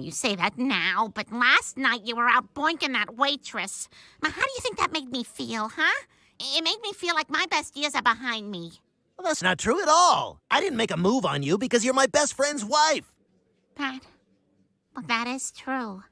you say that now, but last night you were out boinking that waitress. Now, how do you think that made me feel, huh? It made me feel like my best years are behind me. Well, that's not true at all. I didn't make a move on you because you're my best friend's wife. That. Well, that is true.